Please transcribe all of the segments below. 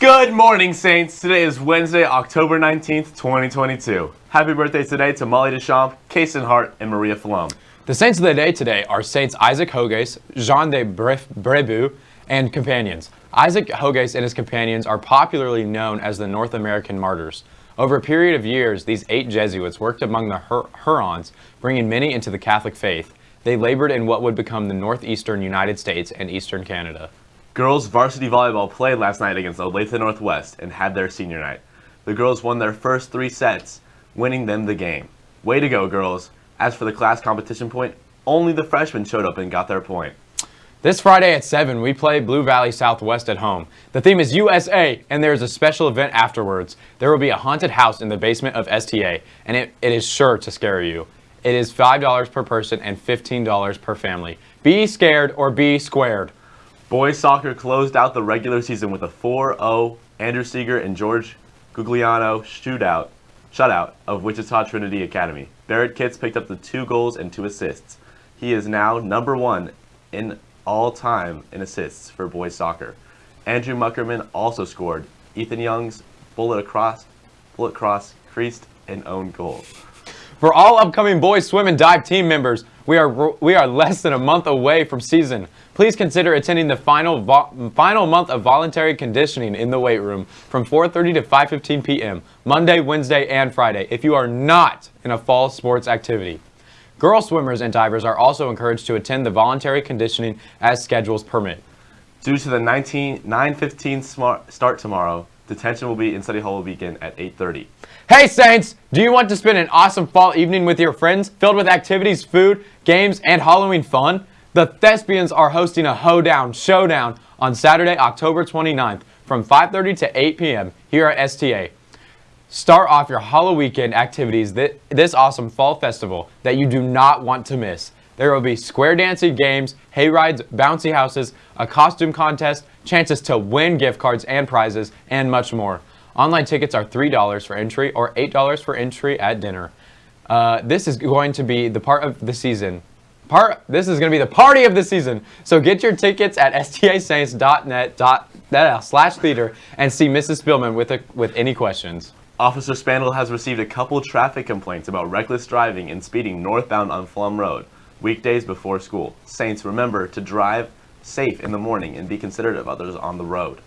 Good morning, Saints. Today is Wednesday, October 19th, 2022. Happy birthday today to Molly Deschamps, Kason Hart, and Maria Falom. The saints of the day today are Saints Isaac Jogues, Jean de Brebeuf, and companions. Isaac Jogues and his companions are popularly known as the North American martyrs. Over a period of years, these eight Jesuits worked among the Hur Hurons, bringing many into the Catholic faith. They labored in what would become the northeastern United States and eastern Canada. Girls varsity volleyball played last night against Olathe Northwest and had their senior night. The girls won their first three sets, winning them the game. Way to go, girls. As for the class competition point, only the freshmen showed up and got their point. This Friday at 7, we play Blue Valley Southwest at home. The theme is USA, and there is a special event afterwards. There will be a haunted house in the basement of STA, and it, it is sure to scare you. It is $5 per person and $15 per family. Be scared or be squared. Boys soccer closed out the regular season with a 4-0 Andrew Seeger and George Gugliano shootout, shutout of Wichita Trinity Academy. Barrett Kitts picked up the two goals and two assists. He is now number one in all time in assists for boys soccer. Andrew Muckerman also scored. Ethan Young's bullet across, bullet cross, creased, and own goal. For all upcoming boys swim and dive team members, we are we are less than a month away from season. Please consider attending the final final month of voluntary conditioning in the weight room from 4:30 to 5:15 p.m. Monday, Wednesday, and Friday. If you are not in a fall sports activity. Girl swimmers and divers are also encouraged to attend the voluntary conditioning as schedules permit. Due to the 19, 9.15 start tomorrow, detention will be in study hall begin at 8.30. Hey Saints! Do you want to spend an awesome fall evening with your friends filled with activities, food, games, and Halloween fun? The Thespians are hosting a Hoedown Showdown on Saturday, October 29th from 5.30 to 8 p.m. here at STA. Start off your Halloween weekend activities this awesome fall festival that you do not want to miss. There will be square dancing games, hay rides, bouncy houses, a costume contest, chances to win gift cards and prizes, and much more. Online tickets are $3 for entry or $8 for entry at dinner. Uh, this is going to be the part of the season. Part. This is going to be the party of the season. So get your tickets at stasaints.net uh, slash theater and see Mrs. Spielman with, a, with any questions. Officer Spandel has received a couple traffic complaints about reckless driving and speeding northbound on Pflumm Road, weekdays before school. Saints, remember to drive safe in the morning and be considerate of others on the road.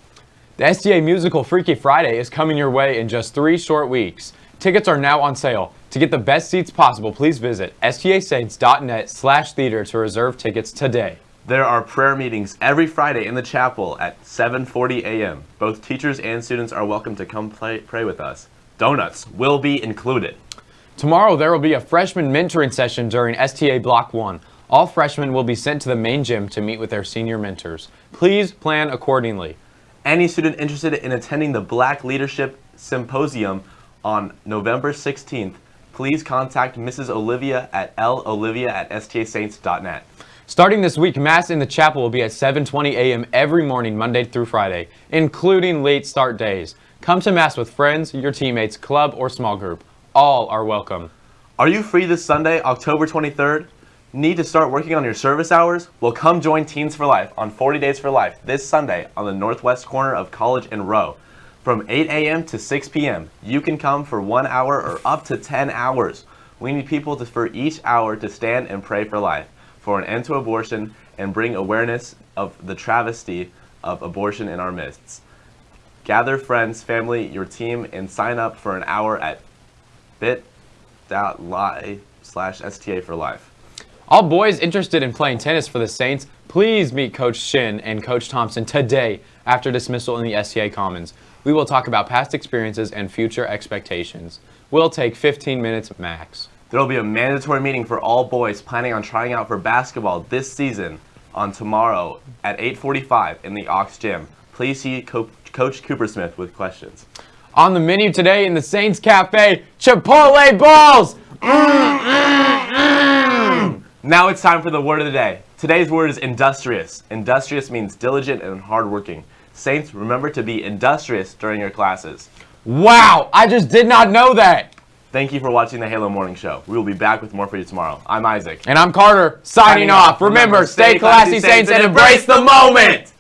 The STA musical Freaky Friday is coming your way in just three short weeks. Tickets are now on sale. To get the best seats possible, please visit stasaints.net slash theater to reserve tickets today. There are prayer meetings every Friday in the chapel at 7.40 a.m. Both teachers and students are welcome to come play, pray with us. Donuts will be included. Tomorrow there will be a freshman mentoring session during STA Block 1. All freshmen will be sent to the main gym to meet with their senior mentors. Please plan accordingly. Any student interested in attending the Black Leadership Symposium on November 16th, please contact Mrs. Olivia at lolivia at stasaints.net. Starting this week, Mass in the chapel will be at 7.20 a.m. every morning, Monday through Friday, including late start days. Come to Mass with friends, your teammates, club, or small group. All are welcome. Are you free this Sunday, October 23rd? Need to start working on your service hours? Well, come join Teens for Life on 40 Days for Life this Sunday on the northwest corner of College and Roe. From 8 a.m. to 6 p.m., you can come for one hour or up to 10 hours. We need people to, for each hour to stand and pray for life, for an end to abortion, and bring awareness of the travesty of abortion in our midst. Gather friends, family, your team, and sign up for an hour at bit.ly slash STA for life. All boys interested in playing tennis for the Saints, please meet Coach Shin and Coach Thompson today after dismissal in the STA Commons. We will talk about past experiences and future expectations. We'll take 15 minutes max. There will be a mandatory meeting for all boys planning on trying out for basketball this season on tomorrow at 8.45 in the Ox Gym. Please see Co Coach Cooper Smith with questions. On the menu today in the Saints Cafe, Chipotle balls! Mm, mm, mm. Now it's time for the word of the day. Today's word is industrious. Industrious means diligent and hardworking. Saints, remember to be industrious during your classes. Wow, I just did not know that. Thank you for watching the Halo Morning Show. We will be back with more for you tomorrow. I'm Isaac. And I'm Carter, signing, signing off. Remember, stay classy, Saints, and embrace the moment.